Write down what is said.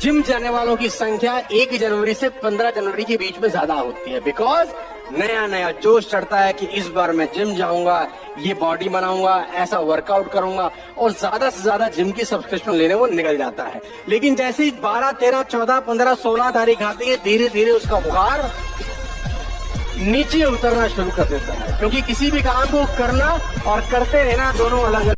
Gym जाने वालों की संख्या एक जनवरी से पंद्रह जनवरी के बीच में ज़्यादा होती है। बिकॉज़ नया नया जोश चढ़ता है कि इस बार मैं जिम जाऊँगा, ये बॉडी बनाऊँगा, ऐसा वर्कआउट करूँगा, और ज़्यादा से ज़्यादा जिम की सब्सक्रिप्शन लेने वो निकल जाता है। लेकिन जैसे ही बारह, तेरह, चौदह, पंद्रह, सोलह तारीख आती है धीरे धीरे उसका बुखार नीचे उतरना शुरू कर देता है। क्योंकि किसी भी काम को करना और करते रहना दोनों अलग अलग